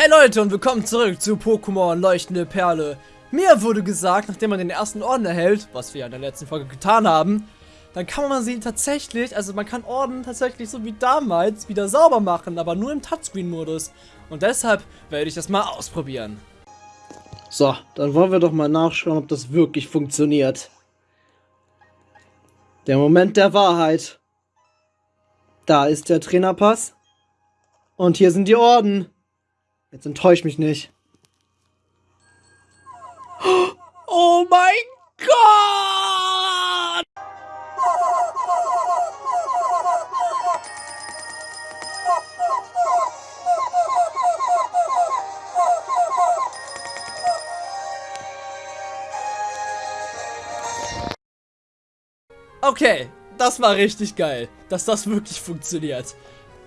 Hey Leute und willkommen zurück zu Pokémon Leuchtende Perle. Mir wurde gesagt, nachdem man den ersten Orden erhält, was wir in der letzten Folge getan haben, dann kann man sie tatsächlich, also man kann Orden tatsächlich so wie damals wieder sauber machen, aber nur im Touchscreen-Modus. Und deshalb werde ich das mal ausprobieren. So, dann wollen wir doch mal nachschauen, ob das wirklich funktioniert. Der Moment der Wahrheit. Da ist der Trainerpass. Und hier sind die Orden. Jetzt enttäusch mich nicht. Oh mein Gott! Okay, das war richtig geil, dass das wirklich funktioniert.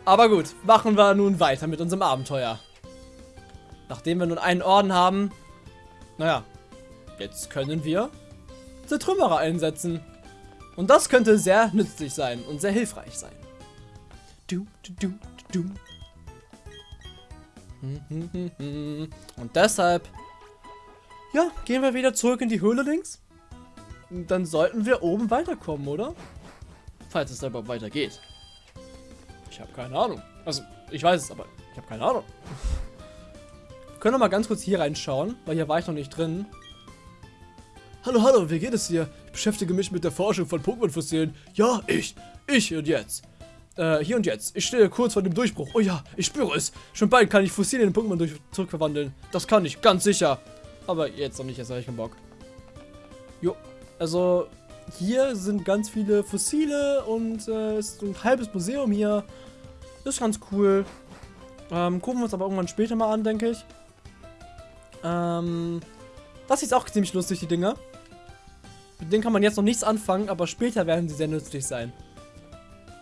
Aber gut, machen wir nun weiter mit unserem Abenteuer. Nachdem wir nun einen Orden haben, naja, jetzt können wir Zertrümmerer einsetzen. Und das könnte sehr nützlich sein und sehr hilfreich sein. Du, du, du, und deshalb, ja, gehen wir wieder zurück in die Höhle links. Dann sollten wir oben weiterkommen, oder? Falls es da überhaupt weitergeht. Ich habe keine Ahnung. Also, ich weiß es, aber ich habe keine Ahnung. Können wir mal ganz kurz hier reinschauen, weil hier war ich noch nicht drin. Hallo, hallo, wie geht es dir? Ich beschäftige mich mit der Forschung von Pokémon-Fossilien. Ja, ich. Ich und jetzt. Äh, hier und jetzt. Ich stehe kurz vor dem Durchbruch. Oh ja, ich spüre es. Schon bald kann ich Fossilien in Pokémon zurückverwandeln. Das kann ich, ganz sicher. Aber jetzt noch nicht, jetzt habe ich keinen Bock. Jo, also hier sind ganz viele Fossile und äh, ist ein halbes Museum hier. Ist ganz cool. Ähm, gucken wir uns aber irgendwann später mal an, denke ich. Ähm, das ist auch ziemlich lustig, die Dinger. Mit denen kann man jetzt noch nichts anfangen, aber später werden sie sehr nützlich sein.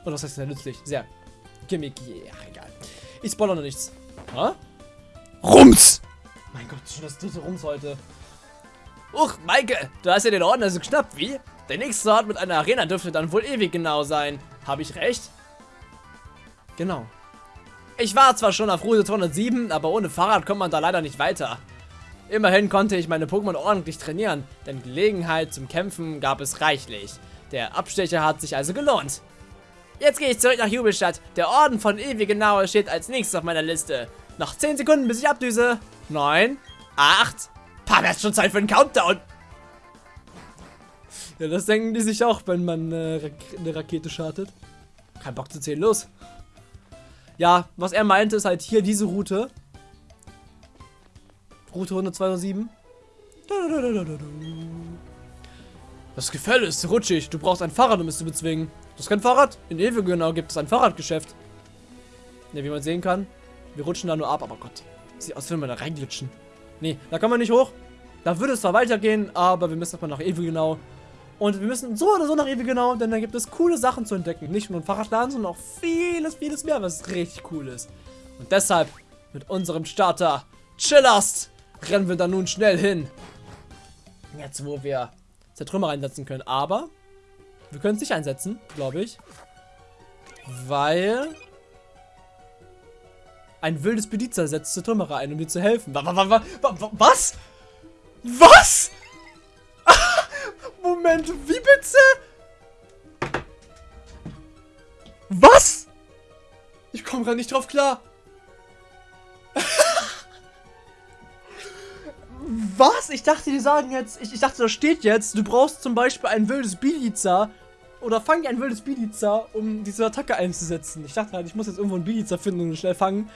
Oder was heißt sehr nützlich? Sehr gimmicky. Ach, egal. Ich spoilere noch nichts. Ha? Rums! Mein Gott, schon das dritte Rums heute. Uch, Maike, du hast ja den Orden also geschnappt, wie? Der nächste Ort mit einer Arena dürfte dann wohl ewig genau sein. Habe ich recht? Genau. Ich war zwar schon auf Route 207, aber ohne Fahrrad kommt man da leider nicht weiter. Immerhin konnte ich meine Pokémon ordentlich trainieren, denn Gelegenheit zum Kämpfen gab es reichlich. Der Abstecher hat sich also gelohnt. Jetzt gehe ich zurück nach Jubelstadt. Der Orden von Ewigenau steht als nächstes auf meiner Liste. Noch 10 Sekunden, bis ich abdüse. 9, 8, Pah, wäre schon Zeit für einen Countdown. Ja, das denken die sich auch, wenn man äh, eine Rakete startet. Kein Bock zu zählen, los. Ja, was er meinte, ist halt hier diese Route. Route 107. Das Gefälle ist rutschig. Du brauchst ein Fahrrad, um es zu bezwingen. Du hast kein Fahrrad? In Ewegenau gibt es ein Fahrradgeschäft. Ne, wie man sehen kann. Wir rutschen da nur ab, aber Gott. Sieht aus, wenn wir da reinglitschen. Nee, da kann man nicht hoch. Da würde es zwar weitergehen, aber wir müssen erstmal nach Ewegenau. Und wir müssen so oder so nach Ewegenau, denn da gibt es coole Sachen zu entdecken. Nicht nur ein Fahrradladen, sondern auch vieles, vieles mehr, was richtig cool ist. Und deshalb, mit unserem Starter Chillast, rennen wir da nun schnell hin. Jetzt, wo wir Zertrümmer einsetzen können. Aber wir können es nicht einsetzen, glaube ich. Weil ein wildes Bedizer setzt Zertrümmerer ein, um dir zu helfen. Was? Was? Moment, wie bitte? Was? Ich komme gerade nicht drauf klar. Was? Ich dachte, die sagen jetzt, ich, ich dachte, da steht jetzt, du brauchst zum Beispiel ein wildes Biliza oder fang ein wildes Biliza, um diese Attacke einzusetzen. Ich dachte halt, ich muss jetzt irgendwo ein Biliza finden und schnell fangen.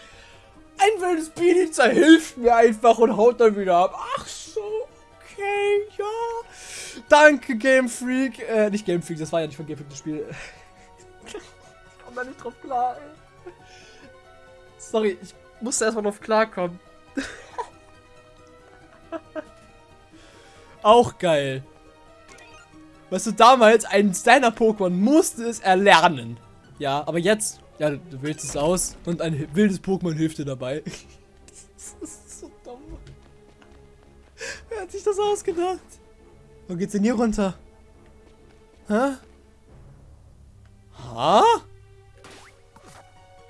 Ein wildes Biliza hilft mir einfach und haut dann wieder ab. Ach so, okay, ja. Danke, Game Freak. Äh, nicht Game Freak, das war ja nicht von Game Freak das Spiel. ich komme da nicht drauf klar, ey. Sorry, ich musste erstmal drauf klarkommen. Auch geil. Weißt du, damals, ein deiner Pokémon musste es erlernen. Ja, aber jetzt, ja, du wählst es aus und ein wildes Pokémon hilft dir dabei. das ist so dumm. Wer hat sich das ausgedacht? Wo geht's denn hier runter? Hä? Ha?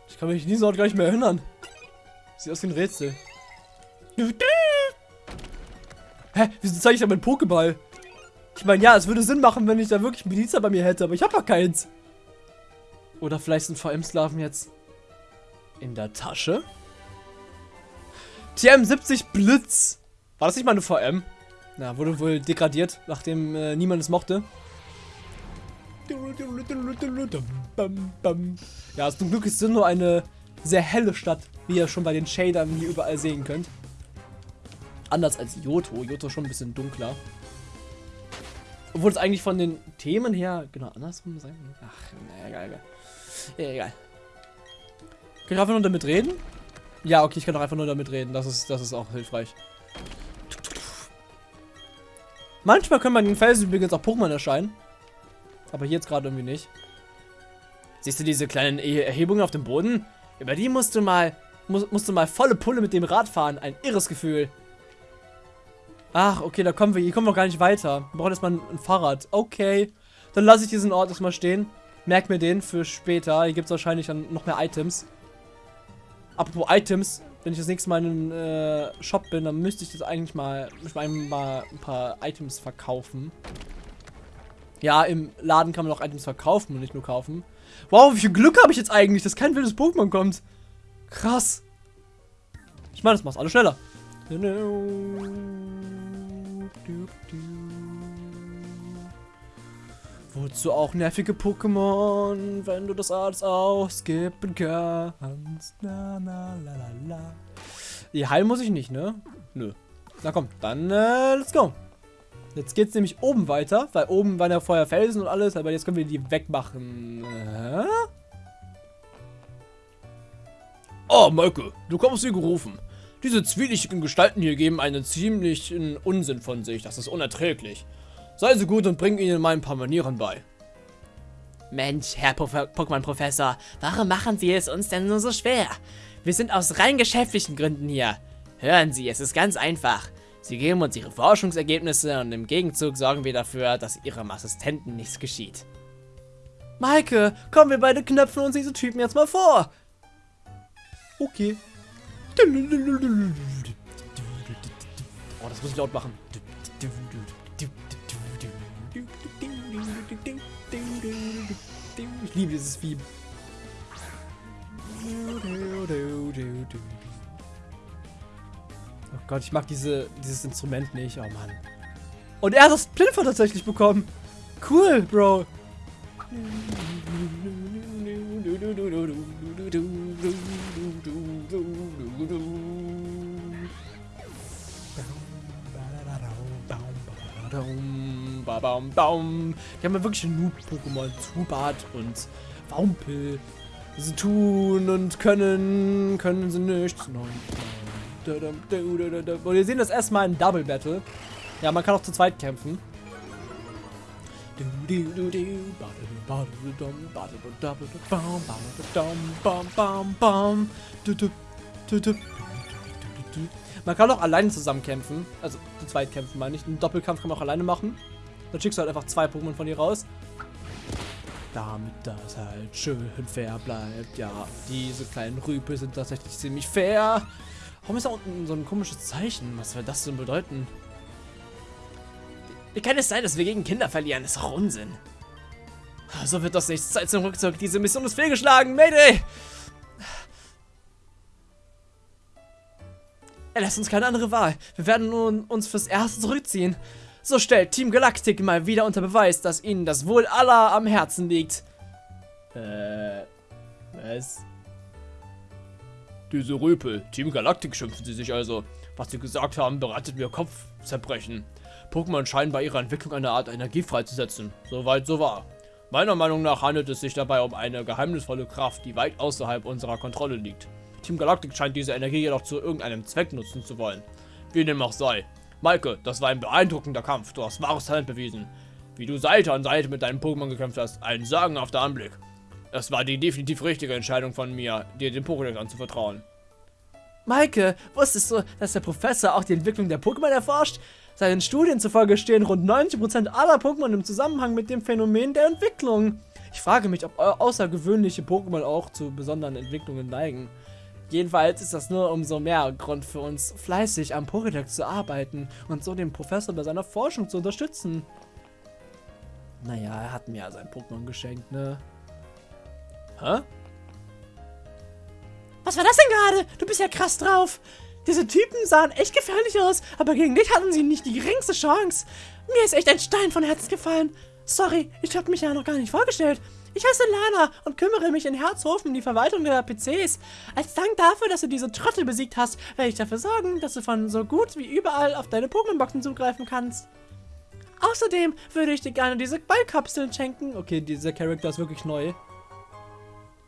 Ich kann mich in diesem Ort gar nicht mehr erinnern. Sieht aus wie ein Rätsel. Hä, wieso zeige ich da meinen Pokéball? Ich meine, ja, es würde Sinn machen, wenn ich da wirklich einen Benitzer bei mir hätte, aber ich habe ja keins. Oder vielleicht sind VM-Sklaven jetzt in der Tasche? TM70 Blitz. War das nicht mal eine VM? Na, wurde wohl degradiert, nachdem äh, niemand es mochte. Ja, zum Glück ist es nur eine sehr helle Stadt, wie ihr schon bei den Shadern hier überall sehen könnt. Anders als Yoto. Yoto schon ein bisschen dunkler. Obwohl es eigentlich von den Themen her genau andersrum sein Ach, na, egal, egal. Egal. Kann ich einfach nur damit reden? Ja, okay, ich kann auch einfach nur damit reden. Das ist, das ist auch hilfreich. Manchmal können bei den Felsen übrigens auch Pokémon erscheinen. Aber hier jetzt gerade irgendwie nicht. Siehst du diese kleinen Erhebungen auf dem Boden? Über die musst du mal, musst, musst du mal volle Pulle mit dem Rad fahren. Ein irres Gefühl. Ach, okay, da kommen wir. Hier kommen wir gar nicht weiter. Wir brauchen erstmal ein, Fahrrad. Okay. Dann lasse ich diesen Ort erstmal stehen. Merk mir den für später. Hier gibt es wahrscheinlich dann noch mehr Items. Apropos Items, wenn ich das nächste Mal in einem äh, Shop bin, dann müsste ich das eigentlich mal, mal ein paar Items verkaufen. Ja, im Laden kann man auch Items verkaufen und nicht nur kaufen. Wow, wie viel Glück habe ich jetzt eigentlich, dass kein wildes Pokémon kommt. Krass. Ich meine, das macht alles schneller. Wozu auch nervige Pokémon, wenn du das alles ausskippen kannst. Na, na, la, la, la. Die heilen muss ich nicht, ne? Nö. Na komm, dann äh, let's go. Jetzt geht's nämlich oben weiter, weil oben waren ja vorher Felsen und alles, aber jetzt können wir die wegmachen. Äh? Oh, Möcke, du kommst wie gerufen. Diese zwielichtigen Gestalten hier geben einen ziemlichen Unsinn von sich. Das ist unerträglich. Sei so gut und bring ihnen mal ein paar Manieren bei. Mensch, Herr Pokémon-Professor, warum machen Sie es uns denn nur so schwer? Wir sind aus rein geschäftlichen Gründen hier. Hören Sie, es ist ganz einfach. Sie geben uns ihre Forschungsergebnisse und im Gegenzug sorgen wir dafür, dass ihrem Assistenten nichts geschieht. Maike, komm, wir beide knöpfen uns diese Typen jetzt mal vor. Okay. Oh, das muss ich laut machen. Ich liebe dieses Vieh. Oh Gott, ich mag diese, dieses Instrument nicht. Oh Mann. Und er hat das Plinfer tatsächlich bekommen. Cool, Bro. Die haben ja wirklich Noob-Pokémon. Zubat und Wampel. Sie tun und können, können sie nichts. Und wir sehen das erstmal in Double Battle. Ja, man kann auch zu zweit kämpfen. Man kann auch alleine zusammen kämpfen. Also zu zweit kämpfen, meine ich. Einen Doppelkampf kann man auch alleine machen. Dann schickst du halt einfach zwei Pokémon von dir raus. Damit das halt schön fair bleibt. Ja, diese kleinen Rüpel sind tatsächlich ziemlich fair. Warum ist da unten so ein komisches Zeichen? Was soll das denn bedeuten? Wie kann es sein, dass wir gegen Kinder verlieren? Das ist doch Unsinn. So wird das nicht. Zeit zum Rückzug. Diese Mission ist fehlgeschlagen. Mayday! Er lässt uns keine andere Wahl. Wir werden nun uns fürs Erste zurückziehen. So stellt Team Galactic mal wieder unter Beweis, dass ihnen das Wohl aller am Herzen liegt. Äh, was? Diese Röpel, Team Galactic schimpfen sie sich also. Was sie gesagt haben, bereitet mir Kopfzerbrechen. Pokémon scheinen bei ihrer Entwicklung eine Art Energie freizusetzen. Soweit so wahr. Meiner Meinung nach handelt es sich dabei um eine geheimnisvolle Kraft, die weit außerhalb unserer Kontrolle liegt. Team Galactic scheint diese Energie jedoch zu irgendeinem Zweck nutzen zu wollen. Wie dem auch sei. Maike, das war ein beeindruckender Kampf. Du hast wahres Talent bewiesen. Wie du Seite an Seite mit deinen Pokémon gekämpft hast, ein sagenhafter Anblick. Es war die definitiv richtige Entscheidung von mir, dir den Pokédex anzuvertrauen. Maike, wusstest du, dass der Professor auch die Entwicklung der Pokémon erforscht? Seinen Studien zufolge stehen rund 90% aller Pokémon im Zusammenhang mit dem Phänomen der Entwicklung. Ich frage mich, ob außergewöhnliche Pokémon auch zu besonderen Entwicklungen neigen. Jedenfalls ist das nur umso mehr Grund für uns, fleißig am Pokédex zu arbeiten und so den Professor bei seiner Forschung zu unterstützen. Naja, er hat mir ja sein Pokémon geschenkt, ne? Hä? Was war das denn gerade? Du bist ja krass drauf. Diese Typen sahen echt gefährlich aus, aber gegen dich hatten sie nicht die geringste Chance. Mir ist echt ein Stein von Herzen gefallen. Sorry, ich habe mich ja noch gar nicht vorgestellt. Ich heiße Lana und kümmere mich in Herzhofen um die Verwaltung der PCs. Als Dank dafür, dass du diese Trottel besiegt hast, werde ich dafür sorgen, dass du von so gut wie überall auf deine Pokémon-Boxen zugreifen kannst. Außerdem würde ich dir gerne diese Ballkapseln schenken. Okay, dieser Charakter ist wirklich neu.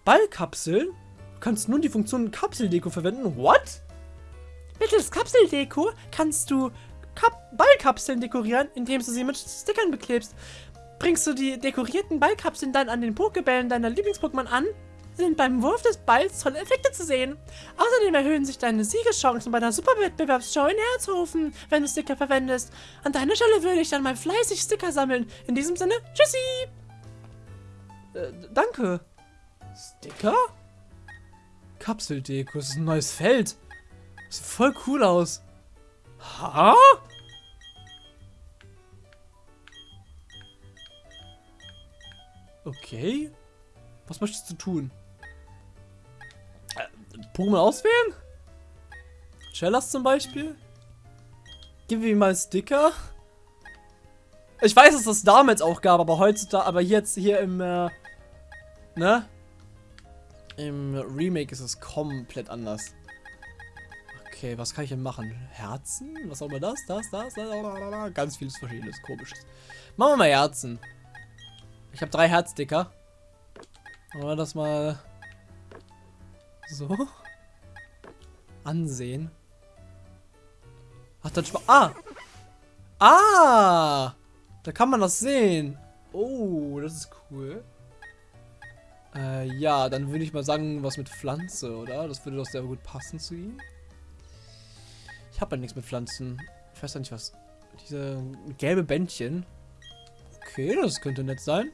Ballkapseln? Du kannst nun die Funktion Kapseldeko verwenden. What? Mittels Kapseldeko kannst du Kap Ballkapseln dekorieren, indem du sie mit Stickern beklebst. Bringst du die dekorierten Ballkapseln dann an den Pokebällen deiner Lieblings-Pokémon an, sind beim Wurf des Balls tolle Effekte zu sehen. Außerdem erhöhen sich deine Siegeschancen bei der Superwettbewerbsshow in Herzhofen, wenn du Sticker verwendest. An deiner Stelle würde ich dann mal fleißig Sticker sammeln. In diesem Sinne, tschüssi! Äh, danke. Sticker? Kapseldeko, das ist ein neues Feld. Sieht voll cool aus. Ha? Okay. Was möchtest du tun? Äh, Pokémon auswählen? Shellas zum Beispiel? Gib mir mal Sticker. Ich weiß, dass das damals auch gab, aber heutzutage, aber jetzt hier im, äh, ne? Im Remake ist es komplett anders. Okay, was kann ich denn machen? Herzen? Was auch immer das? Das, das, das, ganz vieles verschiedenes, komisches. Machen wir mal Herzen. Ich habe drei Herzdicker. Wollen wir das mal so ansehen? Ach, dann Ah! Ah! Da kann man das sehen. Oh, das ist cool. Äh, ja, dann würde ich mal sagen, was mit Pflanze, oder? Das würde doch sehr gut passen zu ihm. Ich habe ja nichts mit Pflanzen. Ich weiß ja nicht, was... Diese gelbe Bändchen. Okay, das könnte nett sein.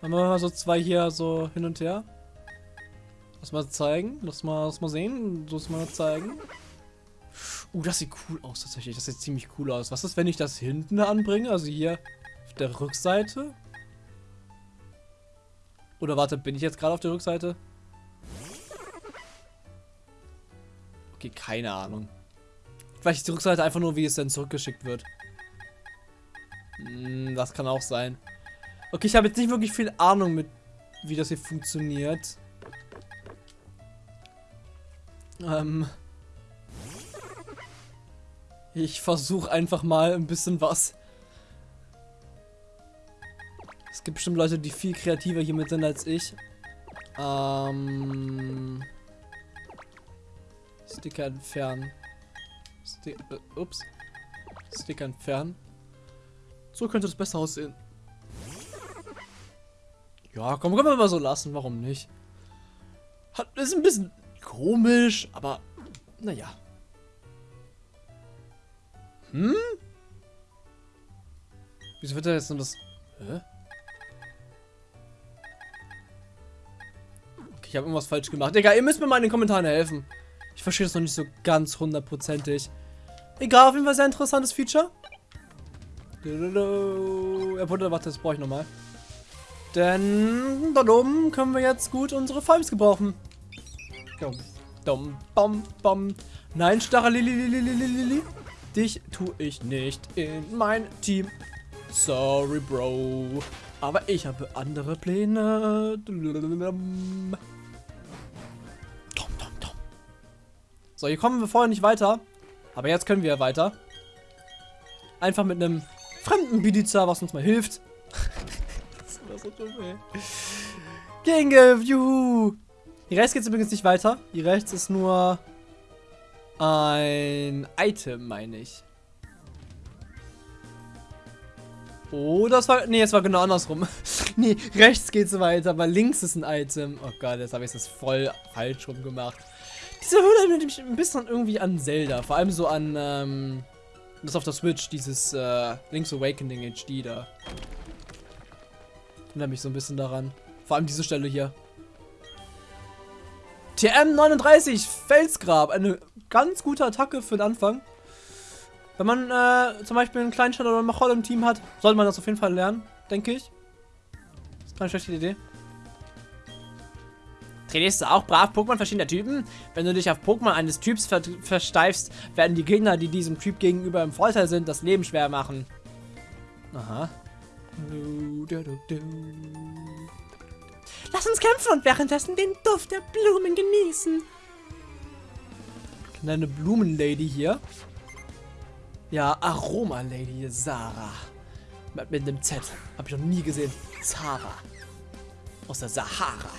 Dann machen wir mal so zwei hier so hin und her. Lass mal zeigen. Lass mal, lass mal sehen. Lass mal zeigen. Uh, das sieht cool aus tatsächlich. Das sieht ziemlich cool aus. Was ist, wenn ich das hinten anbringe? Also hier auf der Rückseite? Oder warte, bin ich jetzt gerade auf der Rückseite? Okay, keine Ahnung. Vielleicht ist die Rückseite einfach nur, wie es dann zurückgeschickt wird. Hm, das kann auch sein. Okay, ich habe jetzt nicht wirklich viel Ahnung mit, wie das hier funktioniert. Ähm. Ich versuche einfach mal ein bisschen was. Es gibt bestimmt Leute, die viel kreativer hiermit sind als ich. Ähm. Sticker entfernen. Sti äh, ups. Sticker entfernen. So könnte das besser aussehen. Ja, komm, können wir mal so lassen. Warum nicht? Hat, ist ein bisschen komisch, aber naja. Hm? Wieso wird er jetzt nur das... Hä? Okay, ich habe irgendwas falsch gemacht. Egal, ihr müsst mir mal in den Kommentaren helfen. Ich verstehe das noch nicht so ganz hundertprozentig. Egal, auf jeden Fall sehr interessantes Feature. Ja, warte, das brauche ich nochmal. Denn da oben können wir jetzt gut unsere Fives gebrauchen. Dum, bom, bom. Nein, starre Lili, Dich tue ich nicht in mein Team. Sorry, Bro. Aber ich habe andere Pläne. So, hier kommen wir vorher nicht weiter. Aber jetzt können wir weiter. Einfach mit einem fremden Bidiza, was uns mal hilft. Das ist immer so. Gegen juhu. Hier rechts geht es übrigens nicht weiter. Hier rechts ist nur ein Item, meine ich. Oh, das war... Nee, es war genau andersrum. nee, rechts geht es weiter, aber links ist ein Item. Oh Gott, jetzt habe ich es voll falsch rum gemacht. Diese Höhle erinnert mich ein bisschen irgendwie an Zelda. Vor allem so an, ähm, das auf der Switch, dieses, äh, Link's Awakening HD da. Erinnert mich so ein bisschen daran. Vor allem diese Stelle hier. TM39, Felsgrab. Eine ganz gute Attacke für den Anfang. Wenn man äh, zum Beispiel einen Kleinstadt oder einen Machol im Team hat, sollte man das auf jeden Fall lernen, denke ich. Das ist keine schlechte Idee. Trainierst du auch brav Pokémon verschiedener Typen? Wenn du dich auf Pokémon eines Typs ver versteifst, werden die Gegner, die diesem Typ gegenüber im Vorteil sind, das Leben schwer machen. Aha. Lass uns kämpfen und währenddessen den Duft der Blumen genießen. Kleine Blumenlady hier. Ja, Aroma-Lady Sarah. Mit, dem Z. Hab ich noch nie gesehen. Sarah. Aus der Sahara.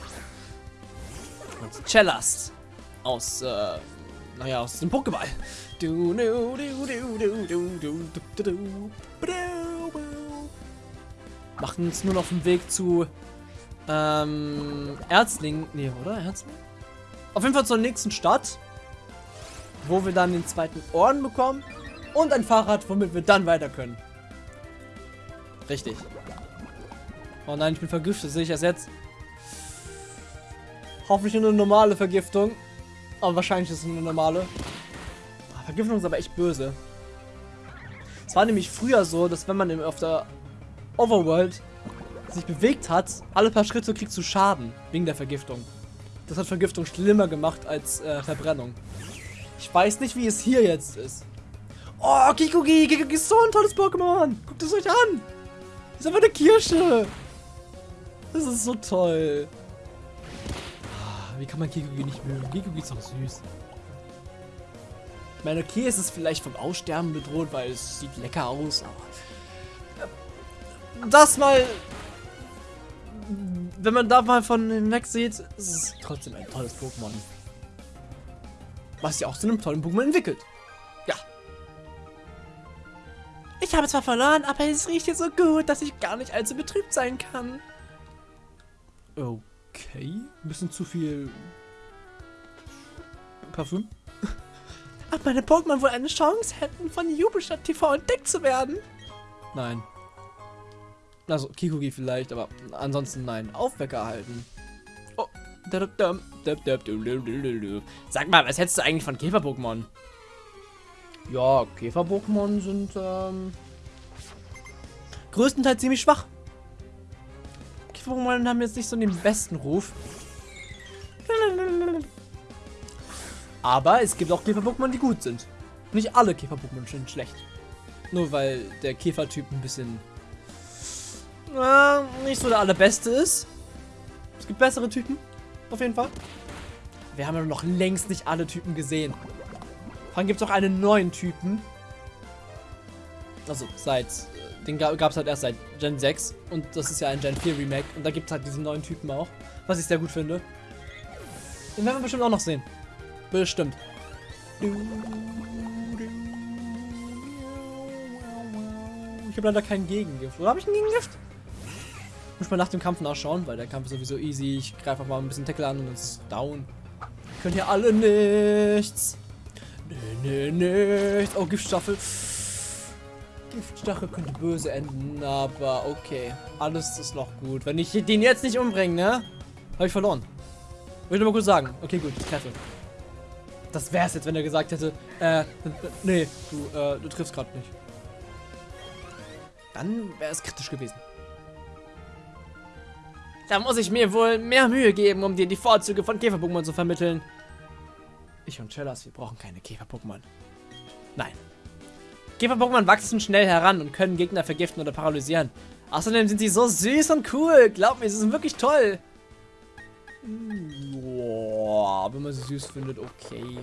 Und Cellast. Aus, äh, naja, aus dem Pokéball. Du, du, du, du, du, du, du, du, du, du. Machen uns nur noch auf dem Weg zu, ähm, Erzling. Nee, oder? Erzling? Auf jeden Fall zur nächsten Stadt. Wo wir dann den zweiten Orden bekommen. Und ein Fahrrad, womit wir dann weiter können. Richtig. Oh nein, ich bin vergiftet. Sehe ich das jetzt? Hoffentlich nur eine normale Vergiftung. Aber wahrscheinlich ist es eine normale. Ah, Vergiftung ist aber echt böse. Es war nämlich früher so, dass wenn man im- auf der Overworld sich bewegt hat, alle paar Schritte kriegst du Schaden. Wegen der Vergiftung. Das hat Vergiftung schlimmer gemacht als äh, Verbrennung. Ich weiß nicht, wie es hier jetzt ist. Oh, Kikugi! Kikugi ist so ein tolles Pokémon! Guckt es euch an! Ist einfach eine Kirsche! Das ist so toll. Ah, Wie kann man Kikugi nicht mögen? Kikugi ist doch süß. Ich meine, okay, es ist vielleicht vom Aussterben bedroht, weil es sieht lecker aus, aber... Das mal... Wenn man da mal von hinweg sieht, ist es trotzdem ein tolles Pokémon. Was ja auch zu einem tollen Pokémon entwickelt. Ja, Ich habe zwar verloren, aber es riecht hier so gut, dass ich gar nicht allzu betrübt sein kann. Okay. Ein bisschen zu viel Parfüm. Ob meine Pokémon wohl eine Chance hätten, von Jubelstadt TV entdeckt zu werden? Nein. Also, Kikugi vielleicht, aber ansonsten nein. Aufwecker halten. Oh. Sag mal, was hättest du eigentlich von Käfer-Pokémon? Ja, Käfer-Pokémon sind ähm, größtenteils ziemlich schwach. Käfer-Pokémon haben jetzt nicht so den besten Ruf. Aber es gibt auch Käfer-Pokémon, die gut sind. Nicht alle Käfer-Pokémon sind schlecht. Nur weil der Käfertyp ein bisschen äh, nicht so der allerbeste ist. Es gibt bessere Typen, auf jeden Fall. Wir haben ja noch längst nicht alle Typen gesehen. Vor allem gibt es auch einen neuen Typen. Also seit, äh, den gab es halt erst seit Gen 6 und das ist ja ein Gen 4 Remake und da gibt es halt diesen neuen Typen auch, was ich sehr gut finde. Den werden wir bestimmt auch noch sehen. Bestimmt. Ich habe leider kein Gegengift. Oder habe ich ein Gegengift? Muss mal nach dem Kampf nachschauen, weil der Kampf ist sowieso easy. Ich greife einfach mal ein bisschen Tackle an und dann ist down. Könnt ihr alle nichts. Nee, nee, nichts. Oh, Giftstaffel. Giftstachel könnte böse enden, aber okay. Alles ist noch gut. Wenn ich den jetzt nicht umbringe, ne? Habe ich verloren. Wollte ich nur mal kurz sagen. Okay, gut, ich treffe. Das wär's jetzt, wenn er gesagt hätte, äh, nee, du, äh, du triffst gerade nicht. Dann wäre es kritisch gewesen. Da muss ich mir wohl mehr Mühe geben, um dir die Vorzüge von Käfer-Pokémon zu vermitteln. Ich und Chellas, wir brauchen keine Käfer-Pokémon. Nein. Käfer-Pokémon wachsen schnell heran und können Gegner vergiften oder paralysieren. Außerdem sind sie so süß und cool. Glaub mir, sie sind wirklich toll. Boah, wenn man sie süß findet, okay.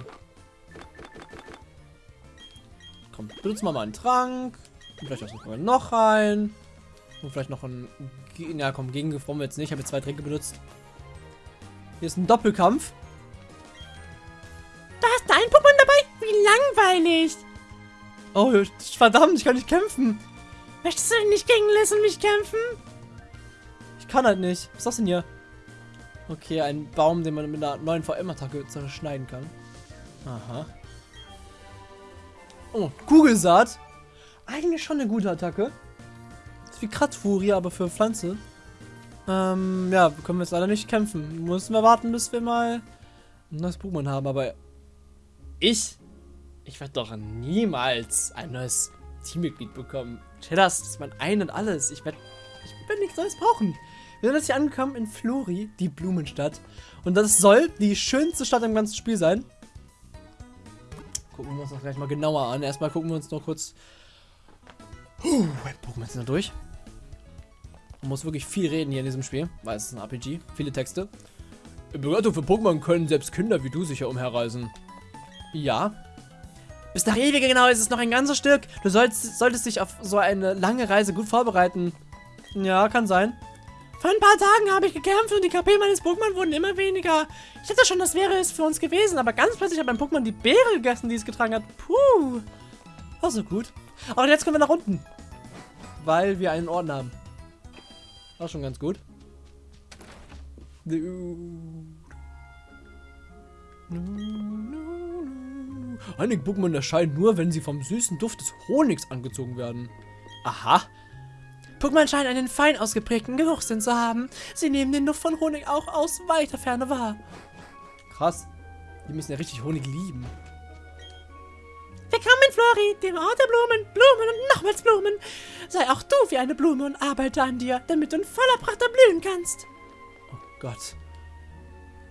Komm, benutzen wir mal einen Trank. Vielleicht auch noch einen. Und vielleicht noch ein... Ja, komm, brauchen wir jetzt nicht. Ich habe jetzt zwei Tränke benutzt. Hier ist ein Doppelkampf. Da hast du ein Pokémon dabei? Wie langweilig. Oh, verdammt, ich kann nicht kämpfen. Möchtest du denn nicht gegen Liz und mich kämpfen? Ich kann halt nicht. Was ist das denn hier? Okay, ein Baum, den man mit einer neuen VM-Attacke zerschneiden kann. Aha. Oh, Kugelsaat. Eigentlich schon eine gute Attacke. Wie Kratzfurie, aber für Pflanze. Ähm, ja, können wir jetzt leider nicht kämpfen. Müssen wir warten, bis wir mal ein neues Pokémon haben, aber ich, ich werde doch niemals ein neues Teammitglied bekommen. Cheddars ist mein Ein und Alles. Ich werde ich werd nichts Neues brauchen. Wir sind jetzt hier angekommen in Flori, die Blumenstadt. Und das soll die schönste Stadt im ganzen Spiel sein. Gucken wir uns das gleich mal genauer an. Erstmal gucken wir uns noch kurz... Puh, Pokémon sind da durch. Man muss wirklich viel reden hier in diesem Spiel, weil es ist ein RPG. Viele Texte. In Begleitung für Pokémon können selbst Kinder wie du sicher umherreisen. Ja. Bis nach ewige genau ist es noch ein ganzes Stück. Du sollst, solltest dich auf so eine lange Reise gut vorbereiten. Ja, kann sein. Vor ein paar Tagen habe ich gekämpft und die KP meines Pokémon wurden immer weniger. Ich dachte schon, das wäre es für uns gewesen, aber ganz plötzlich hat mein Pokémon die Beere gegessen, die es getragen hat. Puh. War so gut. Aber jetzt können wir nach unten. Weil wir einen Orden haben. War schon ganz gut. Einige Pokémon erscheinen nur, wenn sie vom süßen Duft des Honigs angezogen werden. Aha. Pokémon scheinen einen fein ausgeprägten Geruchssinn zu haben. Sie nehmen den Duft von Honig auch aus weiter Ferne wahr. Krass. Die müssen ja richtig Honig lieben. Willkommen in Flori, dem Ort der Blumen, Blumen und nochmals Blumen. Sei auch du wie eine Blume und arbeite an dir, damit du in voller Pracht erblühen kannst. Oh Gott.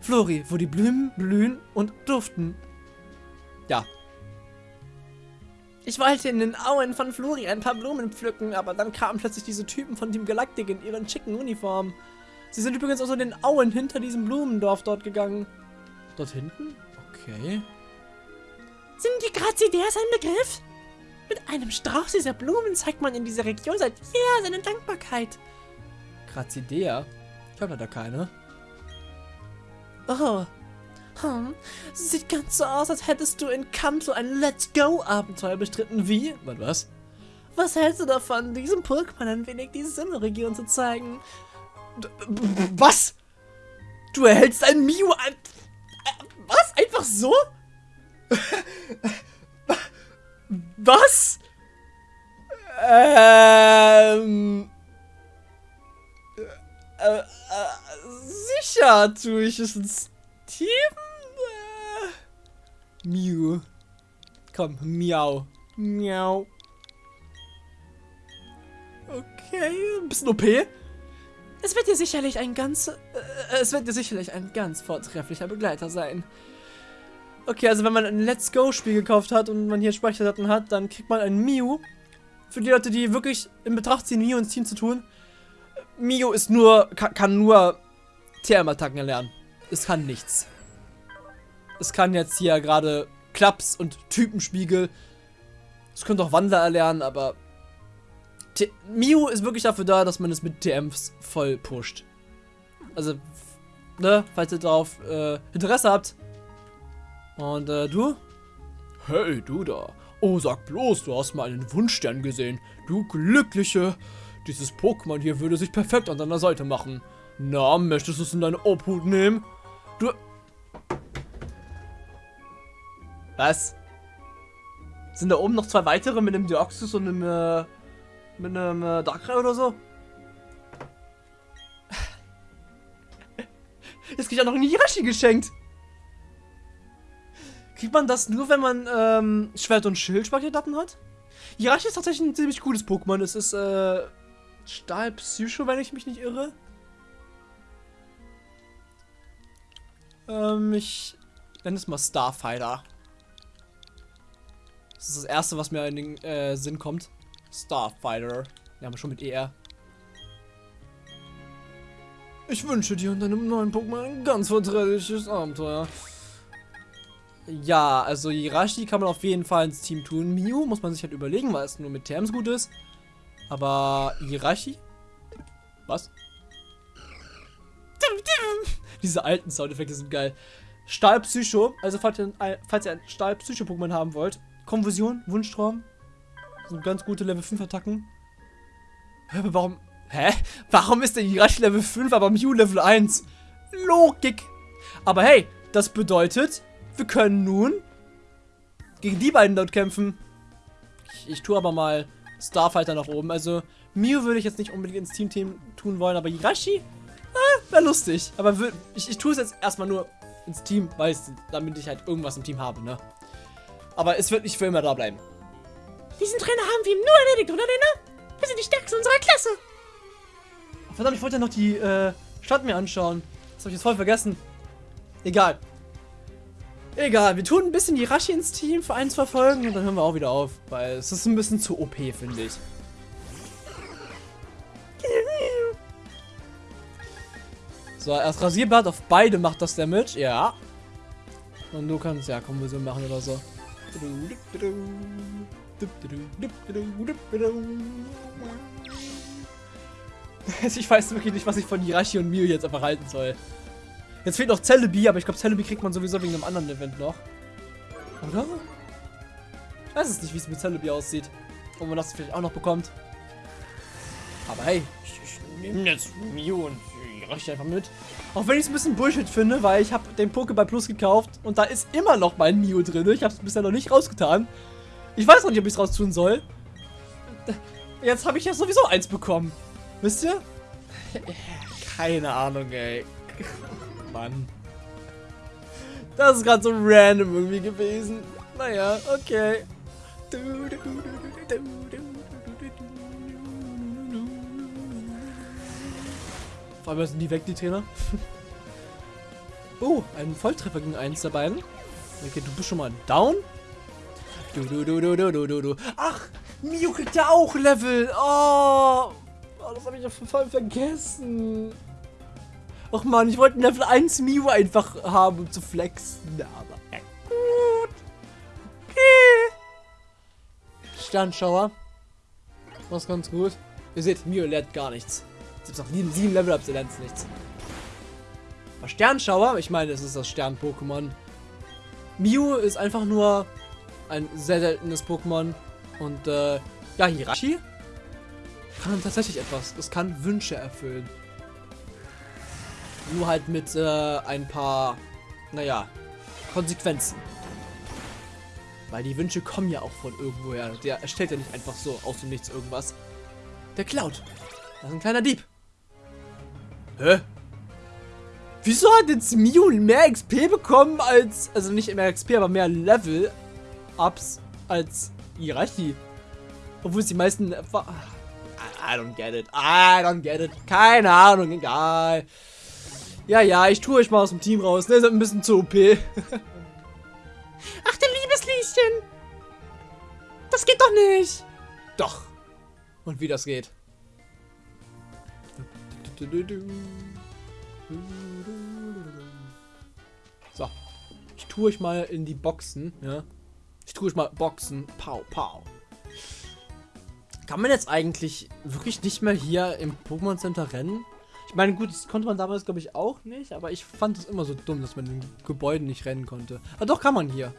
Flori, wo die Blumen blühen und duften. Ja. Ich wollte in den Auen von Flori ein paar Blumen pflücken, aber dann kamen plötzlich diese Typen von Team Galactic in ihren schicken Uniformen. Sie sind übrigens auch so in den Auen hinter diesem Blumendorf dort gegangen. Dort hinten? Okay. Sind die Grazideas ein Begriff? Mit einem Strauß dieser Blumen zeigt man in dieser Region seit jeher seine Dankbarkeit. Grazidea? Ich habe leider keine. Oh. Hm. Sieht ganz so aus, als hättest du in Kanto ein Let's Go-Abenteuer bestritten. Wie? Was, was? Was hältst du davon, diesem Pokémon ein wenig die Sinnoh-Region zu zeigen? D was? Du erhältst ein Mio an... Was? Einfach so? Was? Ähm... Äh, äh, sicher tue ich es ins Team? Äh, Mew. Komm, miau. Miau. Okay, ein bisschen OP. Es wird dir sicherlich ein ganz... Äh, es wird dir sicherlich ein ganz vortrefflicher Begleiter sein. Okay, also wenn man ein Let's Go-Spiel gekauft hat und man hier Speicherdaten hat, dann kriegt man ein Mew. Für die Leute, die wirklich in Betracht ziehen, Mew ins Team zu tun. Mio ist nur, kann, nur TM-Attacken erlernen. Es kann nichts. Es kann jetzt hier gerade Klaps und Typenspiegel. Es könnte auch Wandler erlernen, aber T Mio ist wirklich dafür da, dass man es mit TMs voll pusht. Also, ne, falls ihr darauf äh, Interesse habt. Und äh, du? Hey, du da. Oh, sag bloß, du hast mal einen Wunschstern gesehen. Du Glückliche. Dieses Pokémon hier würde sich perfekt an deiner Seite machen. Na, möchtest du es in deine Obhut nehmen? Du... Was? Sind da oben noch zwei weitere mit einem Deoxys und einem, äh, mit einem äh, Darkrai oder so? Jetzt krieg ich auch noch ein Hirashi geschenkt. Kriegt man das nur, wenn man ähm, Schwert- und Schildspeicherdaten hat? Hirashi ist tatsächlich ein ziemlich cooles Pokémon. Es ist äh, Stahl Psycho, wenn ich mich nicht irre. Ähm, ich nenne es mal Starfighter. Das ist das erste, was mir in den äh, Sinn kommt. Starfighter. Ja, aber schon mit ER. Ich wünsche dir und deinem neuen Pokémon ein ganz vortreffliches Abenteuer. Ja, also Hirashi kann man auf jeden Fall ins Team tun. Miu muss man sich halt überlegen, weil es nur mit Terms gut ist. Aber Hirashi? Was? Diese alten Soundeffekte sind geil. Stahlpsycho, also falls ihr, ein, falls ihr ein Stahlpsycho-Pokémon haben wollt. Konfusion, Wunschtraum. So ganz gute Level 5 Attacken. Hä, warum. Hä? Warum ist der Hirashi Level 5, aber Mew Level 1? Logik. Aber hey, das bedeutet, wir können nun gegen die beiden dort kämpfen. Ich, ich tue aber mal Starfighter nach oben. Also, Mew würde ich jetzt nicht unbedingt ins Team, -Team tun wollen, aber Hirashi, ah, wäre lustig. Aber ich, ich tue es jetzt erstmal nur ins Team, weiß, damit ich halt irgendwas im Team habe, ne? Aber es wird nicht für immer da bleiben. Diesen Trainer haben wir ihm nur erledigt, oder Lena? Wir sind die Stärksten unserer Klasse. Verdammt, ich wollte ja noch die äh, Stadt mir anschauen. Das habe ich jetzt voll vergessen. Egal. Egal, wir tun ein bisschen die Rashi ins Team für eins verfolgen und dann hören wir auch wieder auf. Weil es ist ein bisschen zu OP, finde ich. So, erst Rasierblatt auf beide macht das Damage. Ja. Und du kannst ja Konversion machen oder so. Ich weiß wirklich nicht, was ich von Hirashi und Mio jetzt einfach halten soll. Jetzt fehlt noch Celebi, aber ich glaube, Celebi kriegt man sowieso wegen einem anderen Event noch. Oder? Ich weiß es nicht, wie es mit Celebi aussieht. Ob man das vielleicht auch noch bekommt. Aber hey, ich, ich nehme jetzt Mio und Hirashi einfach mit. Auch wenn ich es ein bisschen Bullshit finde, weil ich habe den Pokéball Plus gekauft und da ist immer noch mein Mio drin. Ich habe es bisher noch nicht rausgetan. Ich weiß noch nicht, ob ich es raustun soll. Jetzt habe ich ja sowieso eins bekommen. Wisst ihr? Keine Ahnung, ey. Mann. Das ist gerade so random irgendwie gewesen. Naja, okay. Vor allem sind die weg, die Trainer. oh, ein Volltreffer gegen eins der beiden. Okay, du bist schon mal down. Du, du, du, du, du, du, du, du. Ach, Mio kriegt ja auch Level. Oh, oh das habe ich ja voll vergessen. Ach man, ich wollte Level 1 Mio einfach haben, um zu flexen. Aber ja, gut. Okay. Sternschauer. Was ganz gut. Ihr seht, Mio lernt gar nichts. Jetzt noch 7 Level-Ups, er lernt nichts. Aber Sternschauer, ich meine, es ist das Stern-Pokémon. Mew ist einfach nur ein sehr seltenes Pokémon. Und äh, ja, Hirashi kann tatsächlich etwas. Es kann Wünsche erfüllen. Nur halt mit äh, ein paar, naja, Konsequenzen. Weil die Wünsche kommen ja auch von irgendwoher. Der erstellt ja nicht einfach so aus dem Nichts irgendwas. Der klaut. Das ist ein kleiner Dieb. Hä? Wieso hat jetzt Mew mehr XP bekommen als, also nicht mehr XP, aber mehr Level-Ups als Irachi? Obwohl es die meisten... I don't get it. I don't get it. Keine Ahnung, egal. Ja, ja, ich tue euch mal aus dem Team raus. Ne, ist ein bisschen zu OP. Ach, du liebes Lieschen. Das geht doch nicht. Doch. Und wie das geht. So. Ich tue euch mal in die Boxen, ja. Ich tue euch mal Boxen. Pau, pau. Kann man jetzt eigentlich wirklich nicht mehr hier im Pokémon Center rennen? Ich meine, gut, das konnte man damals, glaube ich, auch nicht, aber ich fand es immer so dumm, dass man in den Gebäuden nicht rennen konnte. Aber doch kann man hier.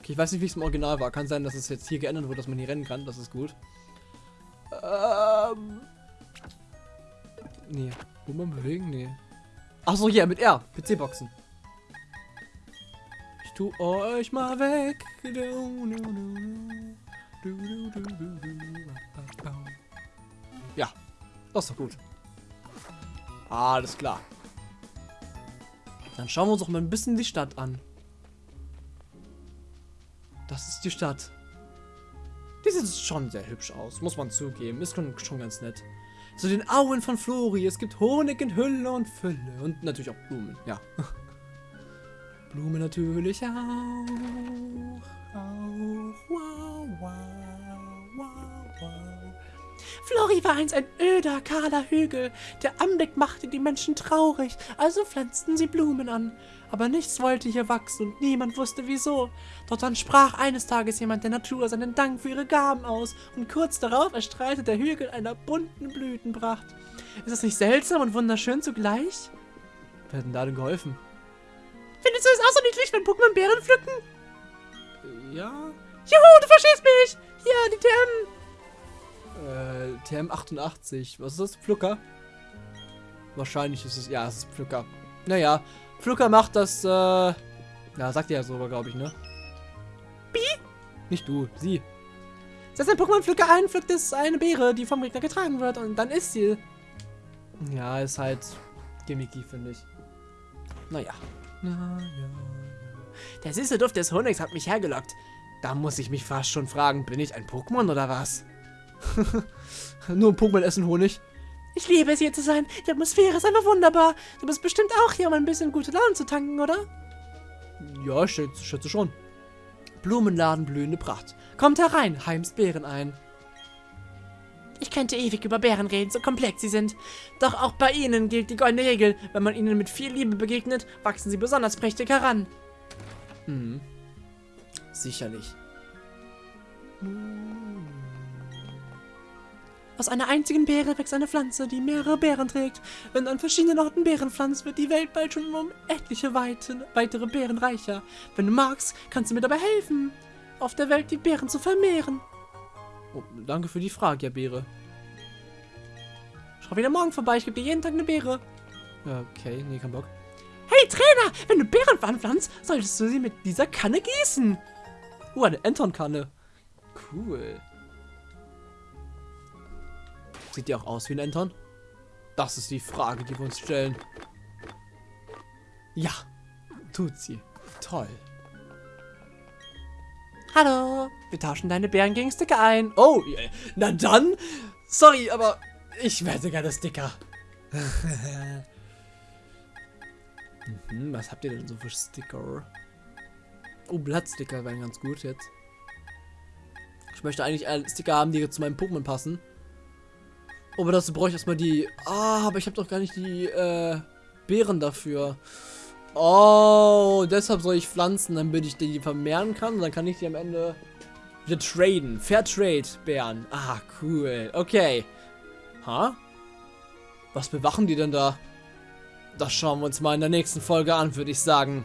Okay, ich weiß nicht, wie es im Original war. Kann sein, dass es jetzt hier geändert wurde, dass man hier rennen kann. Das ist gut. Ähm. Nee. Wo man bewegen? Nee. Achso, hier, mit R. PC-Boxen. Ich tu euch mal weg. Ja, das ist doch gut. Alles klar. Dann schauen wir uns doch mal ein bisschen die Stadt an. Das ist die Stadt. Die sieht schon sehr hübsch aus, muss man zugeben. Ist schon, schon ganz nett. Zu den Auen von Flori. Es gibt Honig in Hülle und Fülle. Und natürlich auch Blumen, ja. Blumen natürlich auch. Auch. Wow, wow, wow, wow. Flori war einst ein öder, kahler Hügel. Der Anblick machte die Menschen traurig, also pflanzten sie Blumen an. Aber nichts wollte hier wachsen und niemand wusste wieso. Doch dann sprach eines Tages jemand der Natur seinen Dank für ihre Gaben aus und kurz darauf erstrahlte der Hügel einer bunten Blütenpracht. Ist das nicht seltsam und wunderschön zugleich? Wer hat denn da denn geholfen? Findest du es auch so niedlich, wenn Pokémon Beeren pflücken? Ja. Juhu, du verstehst mich! Hier, die TM. Äh, TM88. Was ist das? Pflücker? Wahrscheinlich ist es. Ja, es ist Pflücker. Naja, Pflücker macht das, äh. Ja, sagt ihr ja sogar, glaube ich, ne? Bi? Nicht du, sie. Setzt ein Pokémon-Pflücker ein, pflückt es eine Beere, die vom Gegner getragen wird und dann ist sie. Ja, ist halt gimmicky, finde ich. Naja. Ja, ja. Der süße Duft des Honigs hat mich hergelockt. Da muss ich mich fast schon fragen, bin ich ein Pokémon oder was? Nur ein Pokémon essen Honig. Ich liebe es hier zu sein. Die Atmosphäre ist einfach wunderbar. Du bist bestimmt auch hier, um ein bisschen gute Laune zu tanken, oder? Ja, ich schätze, schon. Blumenladen, blühende Pracht. Kommt herein, heimst Beeren ein. Ich könnte ewig über Bären reden, so komplex sie sind. Doch auch bei ihnen gilt die goldene Regel. Wenn man ihnen mit viel Liebe begegnet, wachsen sie besonders prächtig heran. Mhm. Sicherlich. Aus einer einzigen Beere wächst eine Pflanze, die mehrere Beeren trägt. Wenn du an verschiedenen Orten Beeren pflanzt, wird die Welt bald schon um etliche weite, weitere Beeren reicher. Wenn du magst, kannst du mir dabei helfen, auf der Welt die Beeren zu vermehren. Oh, danke für die Frage, Herr Beere. Schau wieder morgen vorbei, ich gebe dir jeden Tag eine Beere. Ja, okay, nee, kein Bock. Hey Trainer, wenn du Beeren anpflanzt, solltest du sie mit dieser Kanne gießen. Uh, eine Enton-Kanne. Cool. Sieht die auch aus wie ein Enton? Das ist die Frage, die wir uns stellen. Ja, tut sie. Toll. Hallo, wir tauschen deine Beeren gegen Sticker ein. Oh, na dann. Sorry, aber ich werde gerne Sticker. mhm, was habt ihr denn so für Sticker? Oh, Blattsticker wären ganz gut jetzt. Ich möchte eigentlich Sticker haben, die zu meinem Pokémon passen. Aber dazu brauche ich erstmal die... Ah, aber ich habe doch gar nicht die äh, Beeren dafür. Oh, deshalb soll ich pflanzen, damit ich die vermehren kann. Und dann kann ich die am Ende wieder traden. Fair Trade Bären. Ah, cool. Okay. Ha? Was bewachen die denn da? Das schauen wir uns mal in der nächsten Folge an, würde ich sagen.